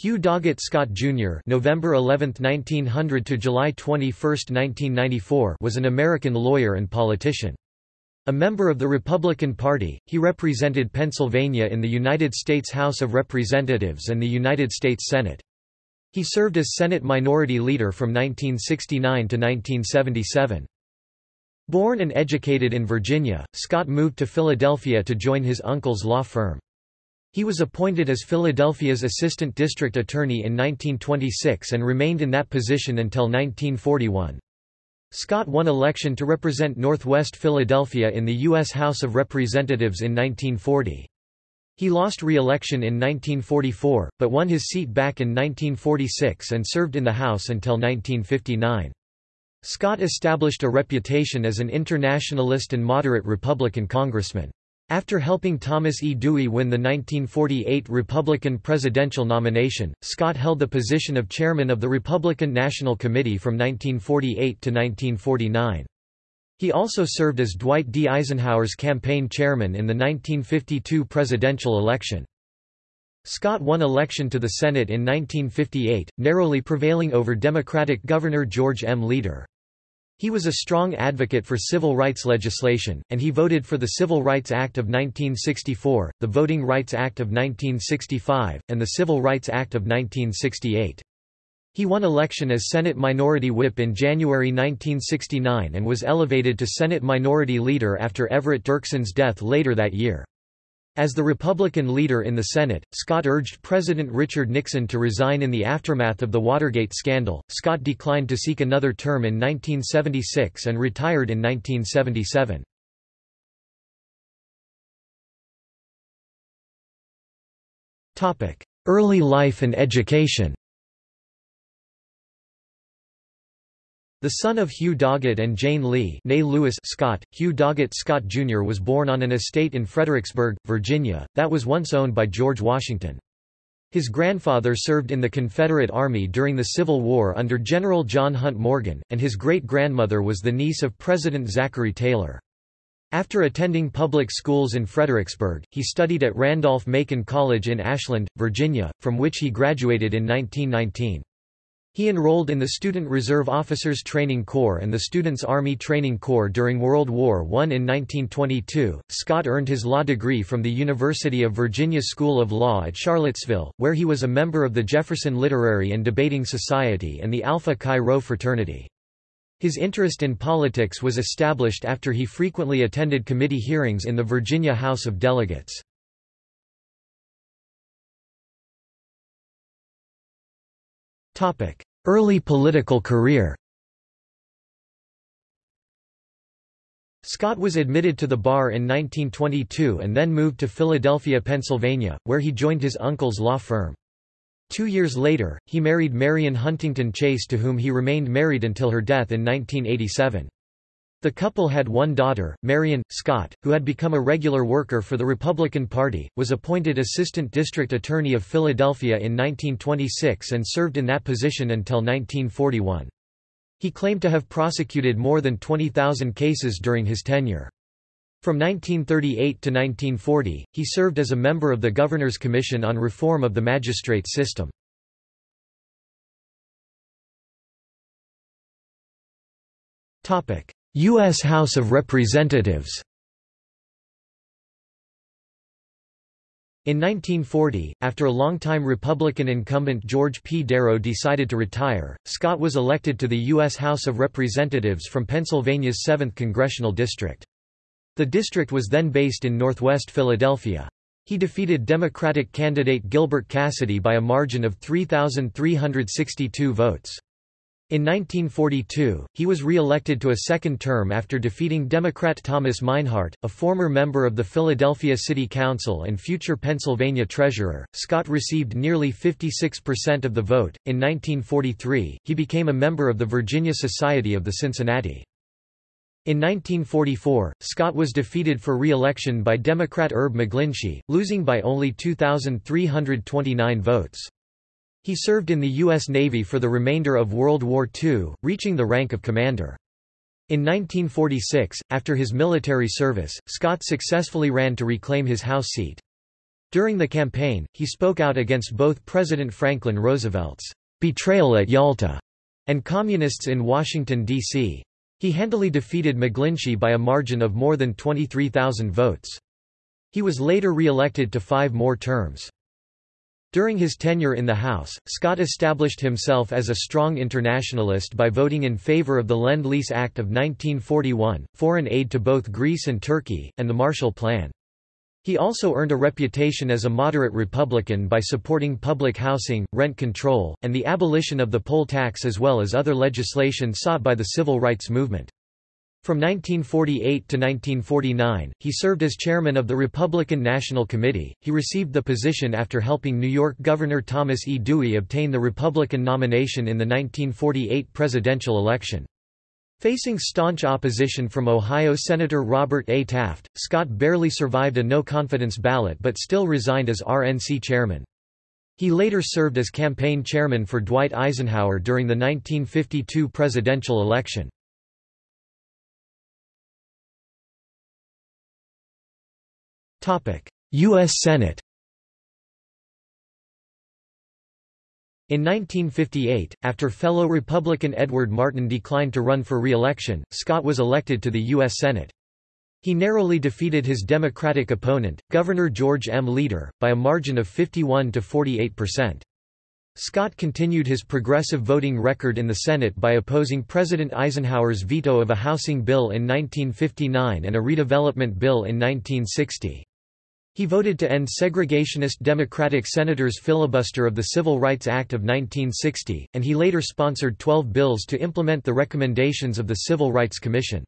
Hugh Doggett Scott Jr. (November 11, 1900 to July 21, 1994) was an American lawyer and politician. A member of the Republican Party, he represented Pennsylvania in the United States House of Representatives and the United States Senate. He served as Senate Minority Leader from 1969 to 1977. Born and educated in Virginia, Scott moved to Philadelphia to join his uncle's law firm. He was appointed as Philadelphia's Assistant District Attorney in 1926 and remained in that position until 1941. Scott won election to represent Northwest Philadelphia in the U.S. House of Representatives in 1940. He lost re-election in 1944, but won his seat back in 1946 and served in the House until 1959. Scott established a reputation as an internationalist and moderate Republican congressman. After helping Thomas E. Dewey win the 1948 Republican presidential nomination, Scott held the position of chairman of the Republican National Committee from 1948 to 1949. He also served as Dwight D. Eisenhower's campaign chairman in the 1952 presidential election. Scott won election to the Senate in 1958, narrowly prevailing over Democratic Governor George M. Leader. He was a strong advocate for civil rights legislation, and he voted for the Civil Rights Act of 1964, the Voting Rights Act of 1965, and the Civil Rights Act of 1968. He won election as Senate Minority Whip in January 1969 and was elevated to Senate Minority Leader after Everett Dirksen's death later that year. As the Republican leader in the Senate, Scott urged President Richard Nixon to resign in the aftermath of the Watergate scandal. Scott declined to seek another term in 1976 and retired in 1977. Topic: Early life and education. The son of Hugh Doggett and Jane Lee Lewis Scott, Hugh Doggett Scott Jr. was born on an estate in Fredericksburg, Virginia, that was once owned by George Washington. His grandfather served in the Confederate Army during the Civil War under General John Hunt Morgan, and his great-grandmother was the niece of President Zachary Taylor. After attending public schools in Fredericksburg, he studied at Randolph-Macon College in Ashland, Virginia, from which he graduated in 1919. He enrolled in the Student Reserve Officers Training Corps and the Students' Army Training Corps during World War I. In 1922, Scott earned his law degree from the University of Virginia School of Law at Charlottesville, where he was a member of the Jefferson Literary and Debating Society and the Alpha Chi Rho fraternity. His interest in politics was established after he frequently attended committee hearings in the Virginia House of Delegates. Early political career Scott was admitted to the bar in 1922 and then moved to Philadelphia, Pennsylvania, where he joined his uncle's law firm. Two years later, he married Marion Huntington Chase to whom he remained married until her death in 1987. The couple had one daughter, Marion. Scott, who had become a regular worker for the Republican Party, was appointed Assistant District Attorney of Philadelphia in 1926 and served in that position until 1941. He claimed to have prosecuted more than 20,000 cases during his tenure. From 1938 to 1940, he served as a member of the Governor's Commission on Reform of the Magistrate System. Topic: U.S. House of Representatives In 1940, after a longtime Republican incumbent George P. Darrow decided to retire, Scott was elected to the U.S. House of Representatives from Pennsylvania's 7th Congressional District. The district was then based in northwest Philadelphia. He defeated Democratic candidate Gilbert Cassidy by a margin of 3,362 votes. In 1942, he was re-elected to a second term after defeating Democrat Thomas Minehart, a former member of the Philadelphia City Council and future Pennsylvania treasurer. Scott received nearly 56% of the vote. In 1943, he became a member of the Virginia Society of the Cincinnati. In 1944, Scott was defeated for re-election by Democrat Herb McGlinchey, losing by only 2,329 votes. He served in the U.S. Navy for the remainder of World War II, reaching the rank of commander. In 1946, after his military service, Scott successfully ran to reclaim his House seat. During the campaign, he spoke out against both President Franklin Roosevelt's betrayal at Yalta and communists in Washington, D.C. He handily defeated McGlinchey by a margin of more than 23,000 votes. He was later re-elected to five more terms. During his tenure in the House, Scott established himself as a strong internationalist by voting in favor of the Lend-Lease Act of 1941, foreign aid to both Greece and Turkey, and the Marshall Plan. He also earned a reputation as a moderate Republican by supporting public housing, rent control, and the abolition of the poll tax as well as other legislation sought by the civil rights movement. From 1948 to 1949, he served as chairman of the Republican National Committee. He received the position after helping New York Governor Thomas E. Dewey obtain the Republican nomination in the 1948 presidential election. Facing staunch opposition from Ohio Senator Robert A. Taft, Scott barely survived a no-confidence ballot but still resigned as RNC chairman. He later served as campaign chairman for Dwight Eisenhower during the 1952 presidential election. U.S. Senate In 1958, after fellow Republican Edward Martin declined to run for re-election, Scott was elected to the U.S. Senate. He narrowly defeated his Democratic opponent, Governor George M. Leader, by a margin of 51 to 48 percent. Scott continued his progressive voting record in the Senate by opposing President Eisenhower's veto of a housing bill in 1959 and a redevelopment bill in 1960. He voted to end segregationist Democratic senators' filibuster of the Civil Rights Act of 1960, and he later sponsored 12 bills to implement the recommendations of the Civil Rights Commission.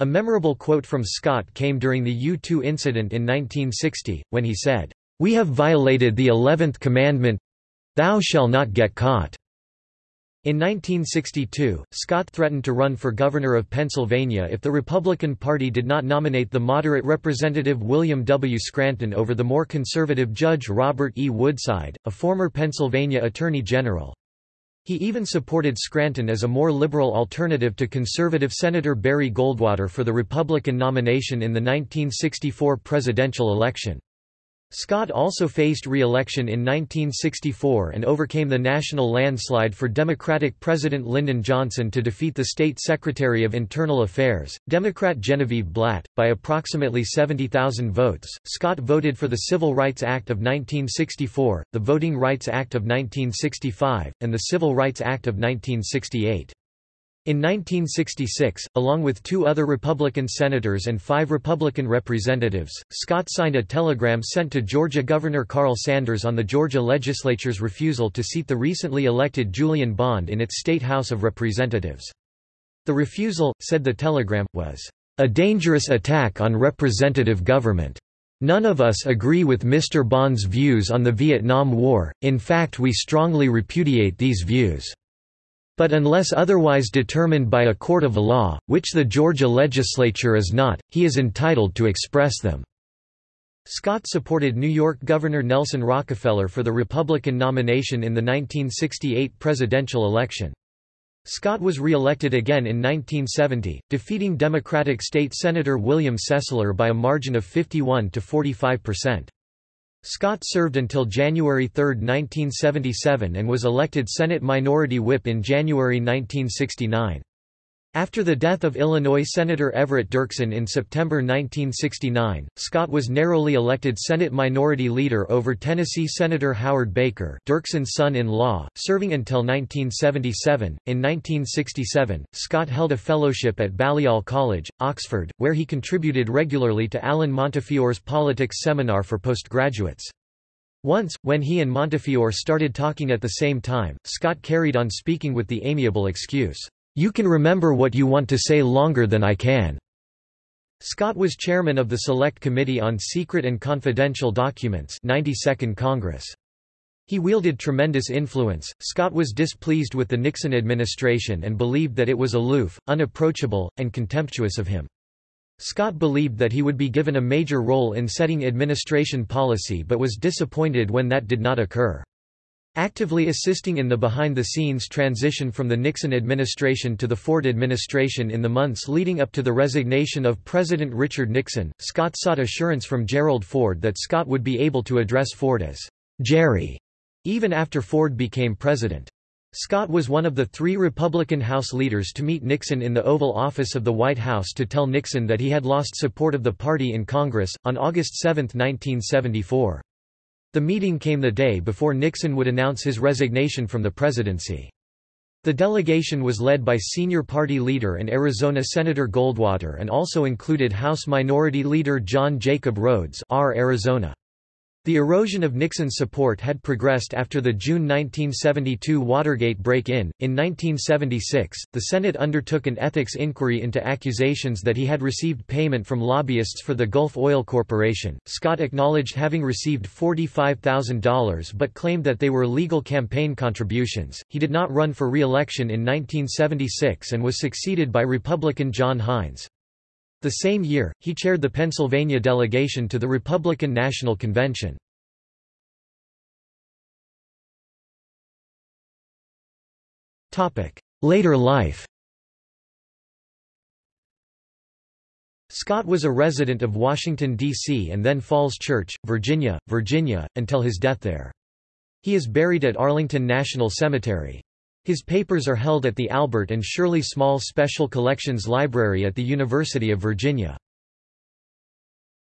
A memorable quote from Scott came during the U-2 incident in 1960, when he said, "'We have violated the Eleventh Commandment—thou shall not get caught.' In 1962, Scott threatened to run for governor of Pennsylvania if the Republican Party did not nominate the moderate Representative William W. Scranton over the more conservative Judge Robert E. Woodside, a former Pennsylvania Attorney General. He even supported Scranton as a more liberal alternative to conservative Senator Barry Goldwater for the Republican nomination in the 1964 presidential election. Scott also faced re-election in 1964 and overcame the national landslide for Democratic President Lyndon Johnson to defeat the state Secretary of Internal Affairs, Democrat Genevieve Blatt, by approximately 70,000 votes. Scott voted for the Civil Rights Act of 1964, the Voting Rights Act of 1965, and the Civil Rights Act of 1968. In 1966, along with two other Republican senators and five Republican representatives, Scott signed a telegram sent to Georgia Governor Carl Sanders on the Georgia legislature's refusal to seat the recently elected Julian Bond in its state House of Representatives. The refusal, said the telegram, was a dangerous attack on representative government. None of us agree with Mr. Bond's views on the Vietnam War, in fact we strongly repudiate these views. But unless otherwise determined by a court of law, which the Georgia legislature is not, he is entitled to express them." Scott supported New York Governor Nelson Rockefeller for the Republican nomination in the 1968 presidential election. Scott was re-elected again in 1970, defeating Democratic State Senator William Sesler by a margin of 51 to 45 percent. Scott served until January 3, 1977 and was elected Senate Minority Whip in January 1969. After the death of Illinois Senator Everett Dirksen in September 1969, Scott was narrowly elected Senate Minority Leader over Tennessee Senator Howard Baker Dirksen's son-in-law, serving until 1977. In 1967, Scott held a fellowship at Balliol College, Oxford, where he contributed regularly to Alan Montefiore's politics seminar for postgraduates. Once, when he and Montefiore started talking at the same time, Scott carried on speaking with the amiable excuse, you can remember what you want to say longer than I can." Scott was chairman of the Select Committee on Secret and Confidential Documents 92nd Congress. He wielded tremendous influence. Scott was displeased with the Nixon administration and believed that it was aloof, unapproachable, and contemptuous of him. Scott believed that he would be given a major role in setting administration policy but was disappointed when that did not occur. Actively assisting in the behind-the-scenes transition from the Nixon administration to the Ford administration in the months leading up to the resignation of President Richard Nixon, Scott sought assurance from Gerald Ford that Scott would be able to address Ford as Jerry, even after Ford became president. Scott was one of the three Republican House leaders to meet Nixon in the Oval Office of the White House to tell Nixon that he had lost support of the party in Congress, on August 7, 1974. The meeting came the day before Nixon would announce his resignation from the presidency. The delegation was led by senior party leader and Arizona Senator Goldwater and also included House Minority Leader John Jacob Rhodes R. Arizona. The erosion of Nixon's support had progressed after the June 1972 Watergate break-in. In 1976, the Senate undertook an ethics inquiry into accusations that he had received payment from lobbyists for the Gulf Oil Corporation. Scott acknowledged having received $45,000 but claimed that they were legal campaign contributions. He did not run for re-election in 1976 and was succeeded by Republican John Heinz. The same year, he chaired the Pennsylvania delegation to the Republican National Convention. Later life Scott was a resident of Washington, D.C. and then Falls Church, Virginia, Virginia, until his death there. He is buried at Arlington National Cemetery. His papers are held at the Albert and Shirley Small Special Collections Library at the University of Virginia.